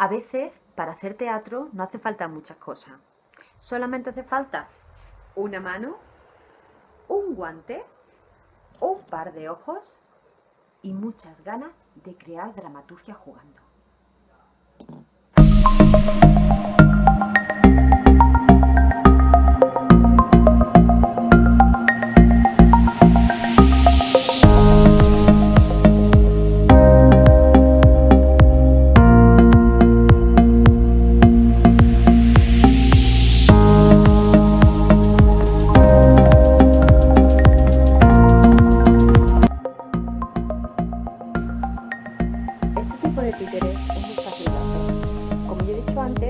A veces, para hacer teatro, no hace falta muchas cosas. Solamente hace falta una mano, un guante, un par de ojos y muchas ganas de crear dramaturgia jugando.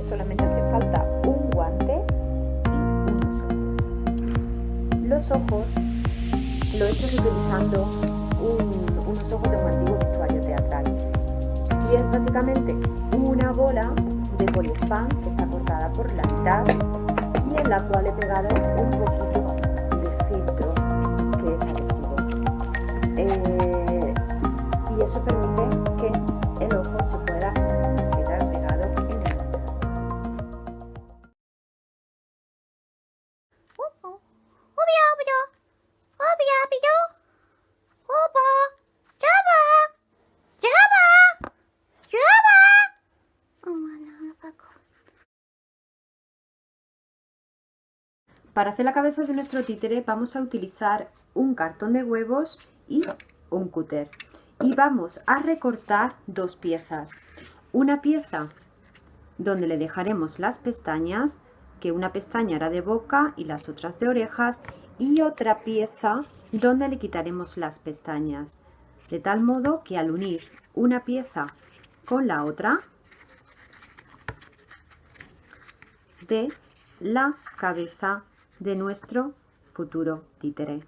Solamente hace falta un guante y unos ojos. Los ojos lo he hecho utilizando unos ojos de un antiguo vestuario teatral. Y es básicamente una bola de poliespan que está cortada por la mitad y en la cual he pegado Para hacer la cabeza de nuestro títere vamos a utilizar un cartón de huevos y un cúter y vamos a recortar dos piezas. Una pieza donde le dejaremos las pestañas, que una pestaña era de boca y las otras de orejas, y otra pieza donde le quitaremos las pestañas. De tal modo que al unir una pieza con la otra, de la cabeza de nuestro futuro títere.